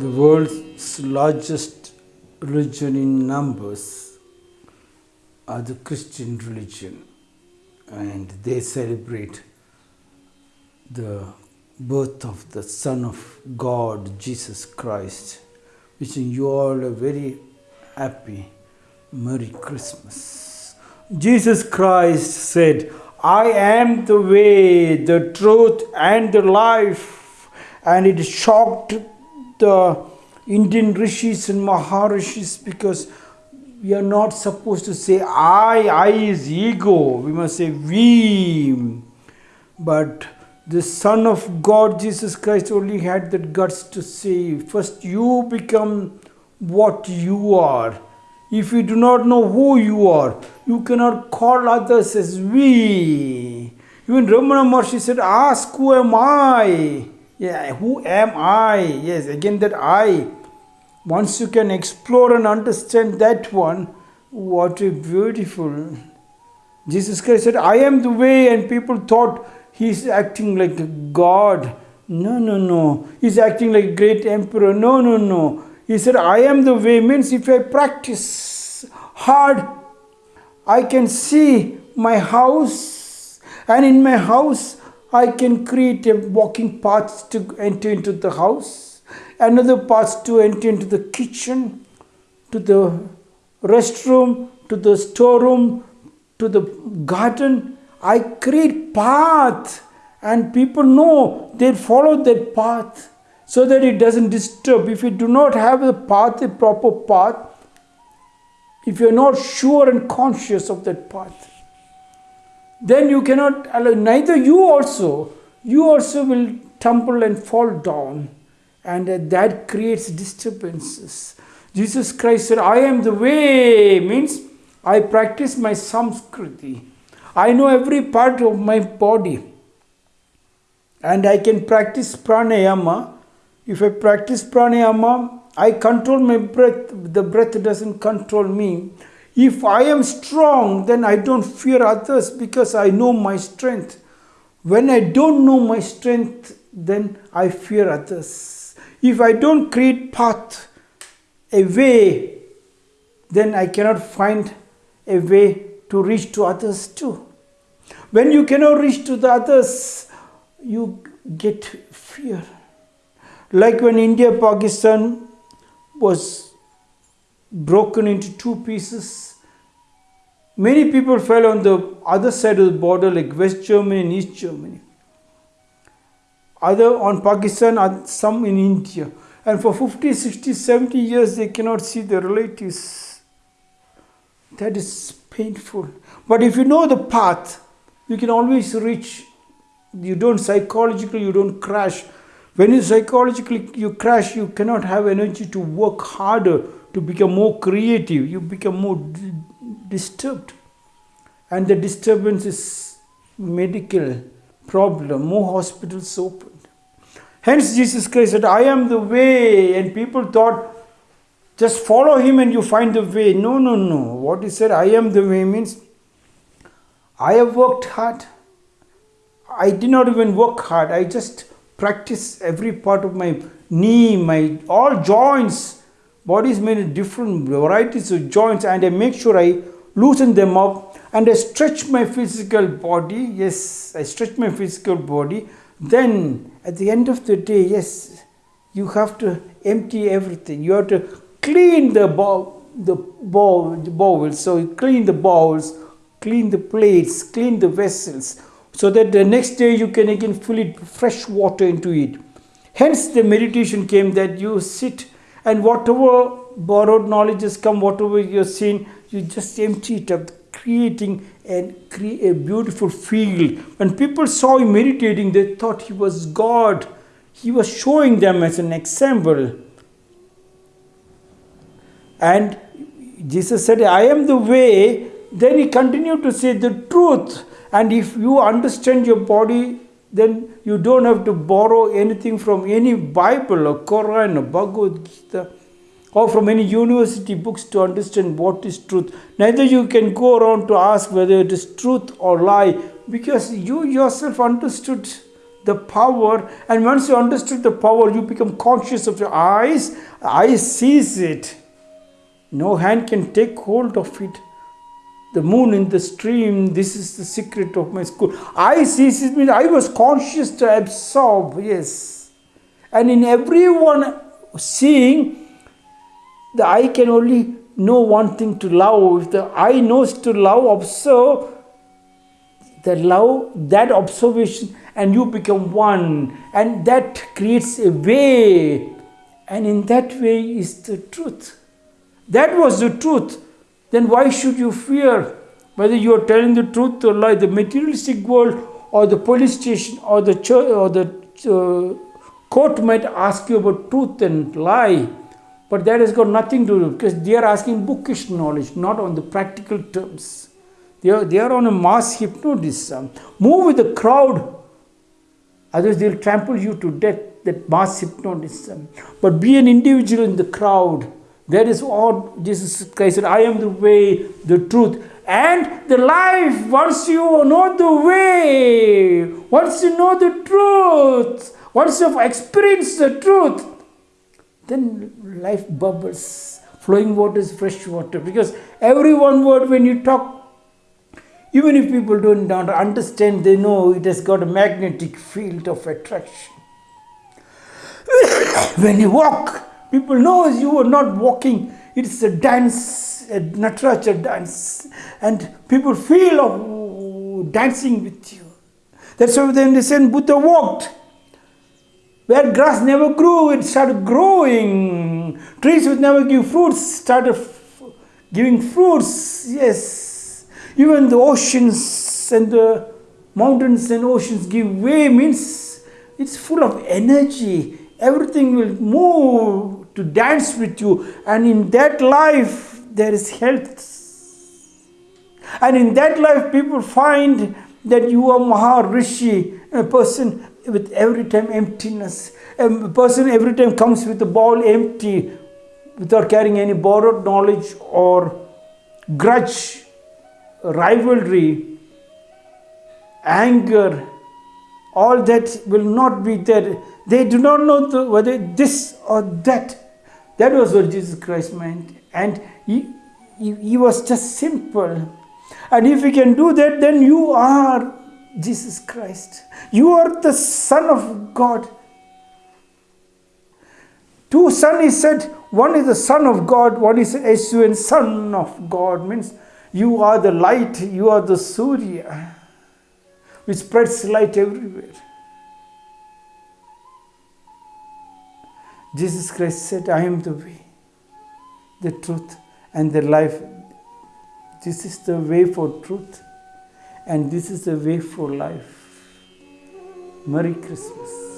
the world's largest religion in numbers are the Christian religion, and they celebrate the birth of the Son of God, Jesus Christ. Wishing you all a very happy Merry Christmas. Jesus Christ said, I am the way, the truth, and the life. And it shocked the Indian rishis and maharishis because we are not supposed to say I, I is ego. We must say we. But the Son of God, Jesus Christ, only had the guts to say, first you become what you are. If you do not know who you are, you cannot call others as we. Even Ramana Maharshi said, Ask who am I? Yeah, who am I? Yes, again that I. Once you can explore and understand that one, what a beautiful. Jesus Christ said, I am the way, and people thought he's acting like God. No, no, no. He's acting like a great emperor. No, no, no. He said, I am the way means if I practice hard, I can see my house, and in my house, I can create a walking path to enter into the house, another path to enter into the kitchen, to the restroom, to the storeroom, to the garden. I create path, and people know they follow that path so that it doesn't disturb. If you do not have a path, a proper path, if you're not sure and conscious of that path, then you cannot allow, neither you also, you also will tumble and fall down, and uh, that creates disturbances. Jesus Christ said, I am the way, means I practice my samskriti. I know every part of my body, and I can practice pranayama. If I practice pranayama, I control my breath, the breath doesn't control me. If I am strong, then I don't fear others because I know my strength. When I don't know my strength, then I fear others. If I don't create path, a way, then I cannot find a way to reach to others too. When you cannot reach to the others, you get fear. Like when India Pakistan was broken into two pieces. Many people fell on the other side of the border, like West Germany and East Germany. Other on Pakistan, and some in India. And for 50, 60, 70 years, they cannot see their relatives. That is painful. But if you know the path, you can always reach. You don't psychologically, you don't crash. When you psychologically you crash, you cannot have energy to work harder to become more creative, you become more disturbed. And the disturbance is medical problem, more hospitals opened. Hence, Jesus Christ said, I am the way, and people thought, just follow him and you find the way. No, no, no. What he said, I am the way means I have worked hard. I did not even work hard. I just practice every part of my knee, my all joints Body is made of different varieties of joints and I make sure I loosen them up and I stretch my physical body. Yes, I stretch my physical body. Then at the end of the day, yes, you have to empty everything. You have to clean the bowl, the bowl, the bowls. So you clean the bowls, clean the plates, clean the vessels, so that the next day you can again fill it fresh water into it. Hence the meditation came that you sit and whatever borrowed knowledge has come, whatever you're seeing, you just empty it up, creating and create a beautiful field. When people saw him meditating, they thought he was God. He was showing them as an example. And Jesus said, I am the way. Then he continued to say the truth. And if you understand your body, then you don't have to borrow anything from any Bible or Quran or Bhagavad Gita or from any university books to understand what is truth. Neither you can go around to ask whether it is truth or lie because you yourself understood the power. And once you understood the power, you become conscious of your eyes. Eyes sees it. No hand can take hold of it. The moon in the stream, this is the secret of my school. I sees it means I was conscious to absorb, yes. And in everyone seeing, the eye can only know one thing to love. If the eye knows to love, observe, the love, that observation, and you become one, and that creates a way, and in that way is the truth. That was the truth. Then why should you fear whether you are telling the truth or lie? The materialistic world, or the police station, or the church, or the uh, court might ask you about truth and lie, but that has got nothing to do because they are asking bookish knowledge, not on the practical terms. They are, they are on a mass hypnotism. Move with the crowd, otherwise they'll trample you to death. That mass hypnotism. But be an individual in the crowd. That is all Jesus Christ said. I am the way, the truth, and the life. Once you know the way, once you know the truth, once you've experienced the truth, then life bubbles. Flowing water is fresh water. Because every one word when you talk even if people don't understand, they know it has got a magnetic field of attraction. when you walk, people know you are not walking. It's a dance, a Nataraja dance. And people feel of dancing with you. That's why then they say Buddha walked. Where grass never grew, it started growing. Trees which never give fruits, started giving fruits. Yes. Even the oceans and the mountains and oceans give way means it's full of energy. Everything will move to dance with you. And in that life, there is health. And in that life, people find that you are Maharishi, a person with every time emptiness. A person every time comes with a ball empty without carrying any borrowed knowledge or grudge rivalry, anger, all that will not be there. They do not know the, whether this or that. That was what Jesus Christ meant. And he, he, he was just simple. And if you can do that, then you are Jesus Christ. You are the Son of God. Two son is said, one is the Son of God, one is S-U-N, Son of God, means you are the light, you are the Surya, which spreads light everywhere. Jesus Christ said, I am the way, the truth, and the life. This is the way for truth, and this is the way for life. Merry Christmas.